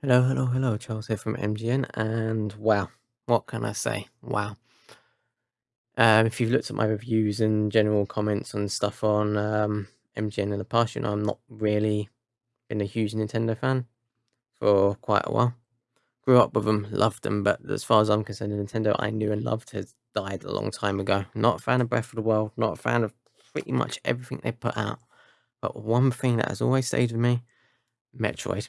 Hello, hello, hello. Charles here from MGN, and wow, what can I say? Wow. Um, if you've looked at my reviews and general comments and stuff on um, MGN in the past, you know I'm not really been a huge Nintendo fan for quite a while. Grew up with them, loved them, but as far as I'm concerned, Nintendo I knew and loved has died a long time ago. Not a fan of Breath of the Wild, not a fan of pretty much everything they put out. But one thing that has always stayed with me, Metroid.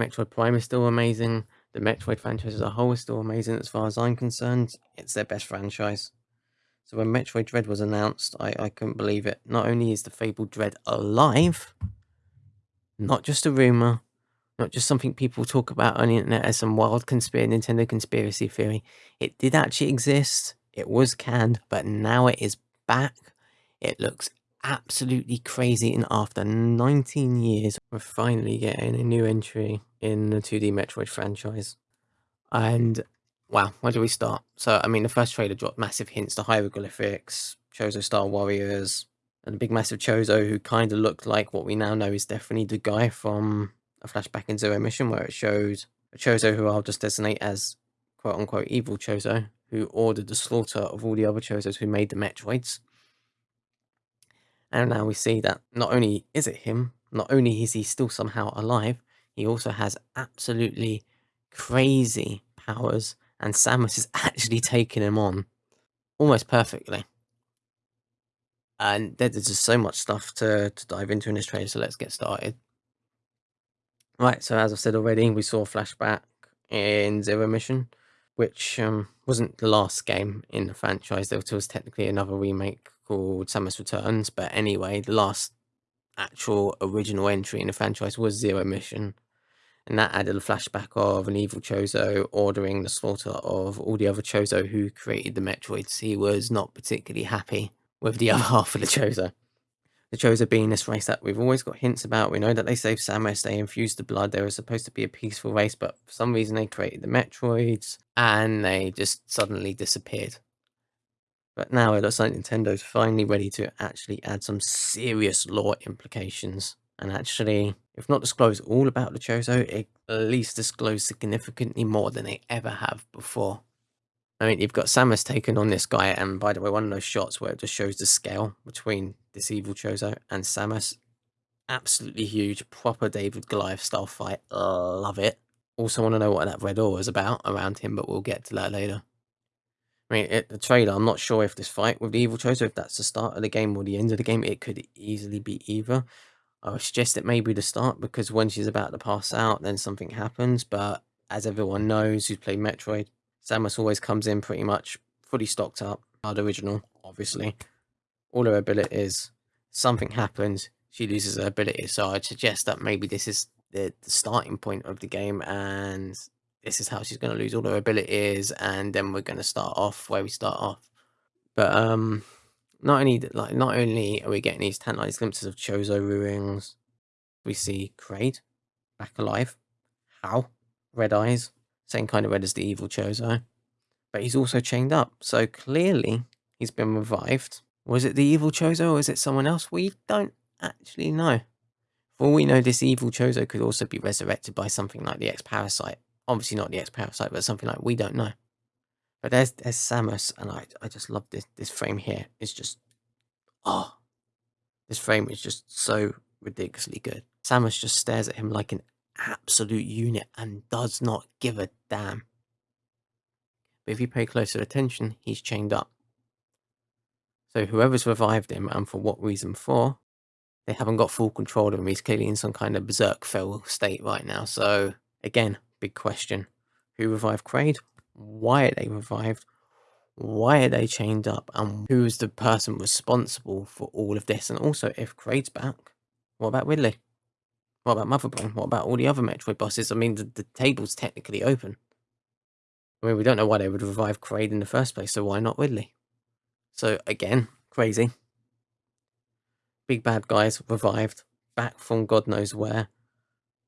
Metroid Prime is still amazing. The Metroid franchise as a whole is still amazing as far as I'm concerned. It's their best franchise. So when Metroid Dread was announced, I, I couldn't believe it. Not only is the fabled Dread alive, not just a rumor, not just something people talk about on the internet as some wild conspiracy Nintendo conspiracy theory. It did actually exist. It was canned, but now it is back. It looks absolutely crazy. And after 19 years, we're finally getting a new entry in the 2D Metroid franchise. And wow, where do we start? So, I mean, the first trailer dropped massive hints to hieroglyphics, Chozo style warriors, and a big massive Chozo who kind of looked like what we now know is definitely the guy from a flashback in Zero Mission where it shows a Chozo who I'll just designate as quote unquote evil Chozo who ordered the slaughter of all the other Chozos who made the Metroids. And now we see that not only is it him, not only is he still somehow alive, he also has absolutely crazy powers, and Samus is actually taking him on almost perfectly. And there's just so much stuff to, to dive into in this trailer, so let's get started. Right, so as I've said already, we saw flashback in Zero Mission, which um, wasn't the last game in the franchise. There was technically another remake called Samus Returns, but anyway, the last actual original entry in the franchise was Zero Mission, and that added a flashback of an evil Chozo ordering the slaughter of all the other Chozo who created the Metroids. He was not particularly happy with the other half of the Chozo. The Chozo being this race that we've always got hints about. We know that they saved Samus, they infused the blood. They were supposed to be a peaceful race, but for some reason they created the Metroids and they just suddenly disappeared. But now it looks like Nintendo's finally ready to actually add some serious lore implications and actually, if not disclose all about the Chozo, at least disclose significantly more than they ever have before. I mean, you've got Samus taken on this guy, and by the way, one of those shots where it just shows the scale between this evil Chozo and Samus, absolutely huge, proper David Goliath style fight. Love it. Also want to know what that red aura is about around him, but we'll get to that later. I mean, it, the trailer, I'm not sure if this fight with the evil Chozo, if that's the start of the game or the end of the game, it could easily be either. I would suggest it may be the start because when she's about to pass out, then something happens. But as everyone knows who's played Metroid, Samus always comes in pretty much fully stocked up. Hard original, obviously. All her abilities, something happens, she loses her ability. So I'd suggest that maybe this is the, the starting point of the game and this is how she's going to lose all her abilities and then we're going to start off where we start off. But um not only like not only are we getting these tantalizing glimpses of Chozo ruins, we see Kraid back alive. How? Red eyes, same kind of red as the evil Chozo. But he's also chained up, so clearly he's been revived. Was it the evil Chozo or is it someone else? We don't actually know. For all we know, this evil Chozo could also be resurrected by something like the X-Parasite. Obviously not the X-Parasite, but something like we don't know. But there's there's Samus, and I I just love this this frame here. It's just oh, this frame is just so ridiculously good. Samus just stares at him like an absolute unit and does not give a damn. But if you pay closer attention, he's chained up. So whoever's revived him, and for what reason for, they haven't got full control of him. He's clearly in some kind of berserk fell state right now. So again, big question: Who revived Kraid? why are they revived, why are they chained up, and who is the person responsible for all of this? And also, if Kraid's back, what about Ridley? What about Motherbrain? What about all the other Metroid bosses? I mean, the, the table's technically open. I mean, we don't know why they would revive Kraid in the first place, so why not Ridley? So, again, crazy. Big bad guys revived, back from God knows where.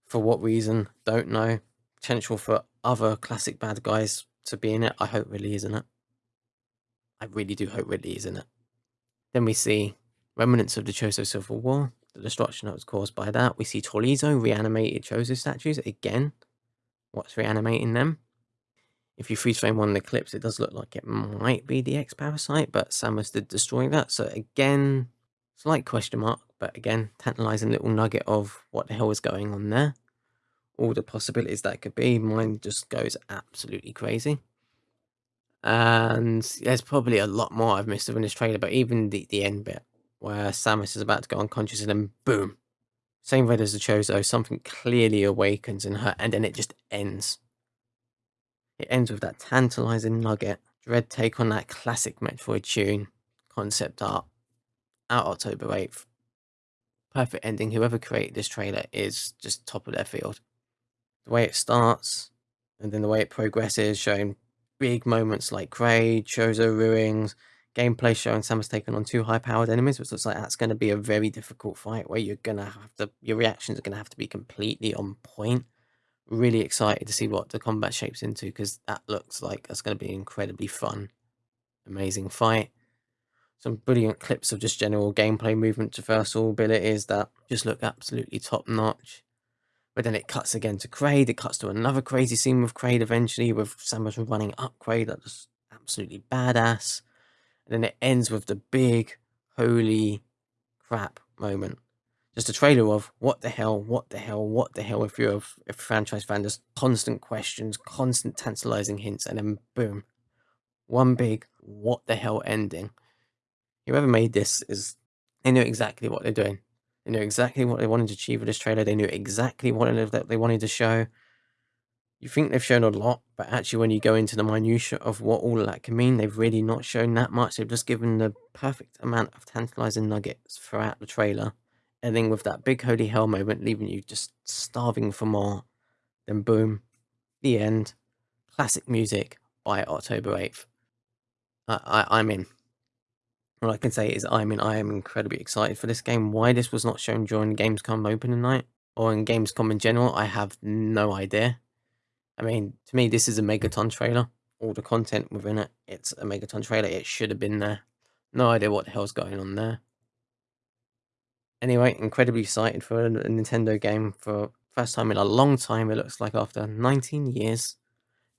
For what reason? Don't know. Potential for other classic bad guys to be in it. I hope Ridley is in it. I really do hope Ridley is in it. Then we see remnants of the Chozo Civil War, the destruction that was caused by that. We see Torizo reanimated Chozo statues again. what's reanimating them. If you freeze frame one of the clips, it does look like it might be the X-Parasite, but Samus did destroy that. So again, slight question mark, but again, tantalizing little nugget of what the hell is going on there. All the possibilities that could be, mine just goes absolutely crazy. And there's probably a lot more I've missed in this trailer, but even the, the end bit, where Samus is about to go unconscious and then boom, same red as the Chozo, something clearly awakens in her, and then it just ends. It ends with that tantalizing nugget, Dread take on that classic Metroid tune, concept art, out October 8th. Perfect ending. Whoever created this trailer is just top of their field. The way it starts, and then the way it progresses, showing big moments like Kraid, Chozo ruins, gameplay showing Samus taking on two high-powered enemies, which looks like that's going to be a very difficult fight where you're going to have to, your reactions are going to have to be completely on point really excited to see what the combat shapes into because that looks like that's going to be incredibly fun, amazing fight. Some brilliant clips of just general gameplay movement traversal abilities that just look absolutely top notch. But then it cuts again to Kraid, it cuts to another crazy scene with Kraid eventually, with Samus running up Kraid, that was absolutely badass. And then it ends with the big, holy crap moment just a trailer of what the hell, what the hell, what the hell. If you're a, a franchise fan, just constant questions, constant tantalizing hints, and then boom, one big what the hell ending. Whoever made this is they knew exactly what they're doing. They knew exactly what they wanted to achieve with this trailer. They knew exactly what they wanted to show. You think they've shown a lot, but actually, when you go into the minutia of what all that can mean, they've really not shown that much. They've just given the perfect amount of tantalizing nuggets throughout the trailer ending with that big holy hell moment, leaving you just starving for more. Then boom, the end. Classic music by October 8th. I, I, I'm in. All I can say is I mean. I am incredibly excited for this game. Why this was not shown during Gamescom opening night or in Gamescom in general, I have no idea. I mean, to me, this is a Megaton trailer. All the content within it, it's a Megaton trailer. It should have been there. No idea what the hell's going on there. Anyway, incredibly excited for a Nintendo game for first time in a long time. It looks like after 19 years,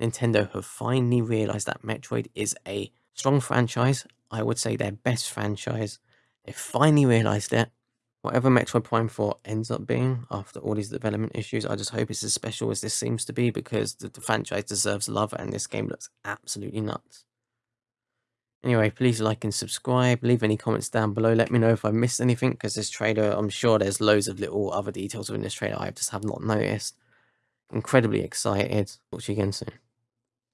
Nintendo have finally realized that Metroid is a strong franchise. I would say their best franchise. They finally realized it. Whatever Metroid Prime 4 ends up being after all these development issues, I just hope it's as special as this seems to be because the, the franchise deserves love and this game looks absolutely nuts. Anyway, please like and subscribe. Leave any comments down below. Let me know if I missed anything because this trailer, I'm sure there's loads of little other details within this trailer I just have not noticed. Incredibly excited. Talk to you again soon.